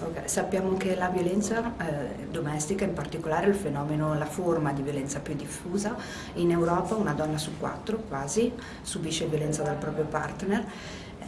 Okay, sappiamo che la violenza eh, domestica, in particolare il fenomeno, la forma di violenza più diffusa, in Europa una donna su quattro quasi subisce violenza dal proprio partner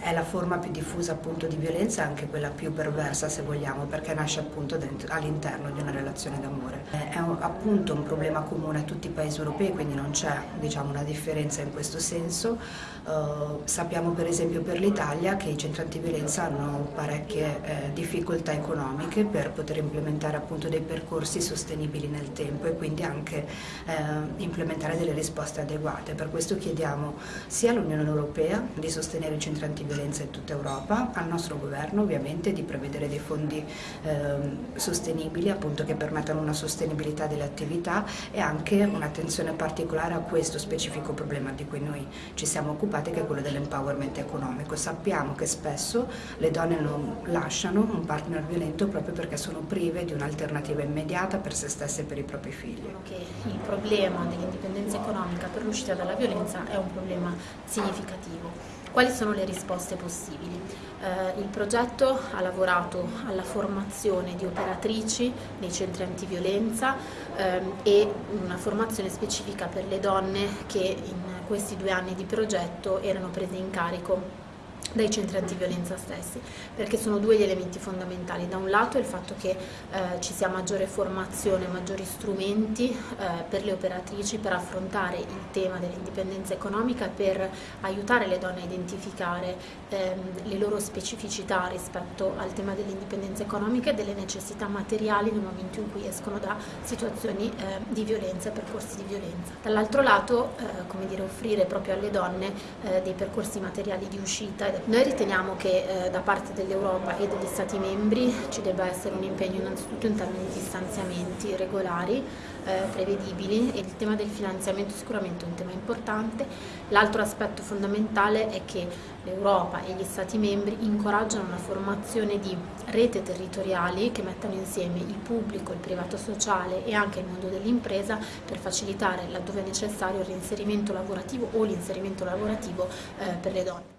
è la forma più diffusa appunto di violenza anche quella più perversa se vogliamo perché nasce appunto all'interno di una relazione d'amore. È un, appunto un problema comune a tutti i paesi europei quindi non c'è diciamo, una differenza in questo senso. Uh, sappiamo per esempio per l'Italia che i centri antiviolenza hanno parecchie eh, difficoltà economiche per poter implementare appunto dei percorsi sostenibili nel tempo e quindi anche eh, implementare delle risposte adeguate. Per questo chiediamo sia all'Unione Europea di sostenere i centri antiviolenza violenza in tutta Europa, al nostro governo ovviamente di prevedere dei fondi eh, sostenibili appunto che permettano una sostenibilità delle attività e anche un'attenzione particolare a questo specifico problema di cui noi ci siamo occupati che è quello dell'empowerment economico. Sappiamo che spesso le donne non lasciano un partner violento proprio perché sono prive di un'alternativa immediata per se stesse e per i propri figli. Che il problema dell'indipendenza economica per l'uscita dalla violenza è un problema significativo. Quali sono le risposte possibili? Eh, il progetto ha lavorato alla formazione di operatrici nei centri antiviolenza ehm, e una formazione specifica per le donne che in questi due anni di progetto erano prese in carico dai centri antiviolenza stessi, perché sono due gli elementi fondamentali. Da un lato il fatto che eh, ci sia maggiore formazione, maggiori strumenti eh, per le operatrici per affrontare il tema dell'indipendenza economica, per aiutare le donne a identificare ehm, le loro specificità rispetto al tema dell'indipendenza economica e delle necessità materiali nel momento in cui escono da situazioni eh, di violenza e percorsi di violenza. Dall'altro lato, eh, come dire, offrire proprio alle donne eh, dei percorsi materiali di uscita noi riteniamo che eh, da parte dell'Europa e degli Stati membri ci debba essere un impegno innanzitutto in termini di stanziamenti regolari, eh, prevedibili e il tema del finanziamento è sicuramente un tema importante. L'altro aspetto fondamentale è che l'Europa e gli Stati membri incoraggiano una formazione di rete territoriali che mettano insieme il pubblico, il privato sociale e anche il mondo dell'impresa per facilitare laddove è necessario il reinserimento lavorativo o l'inserimento lavorativo eh, per le donne.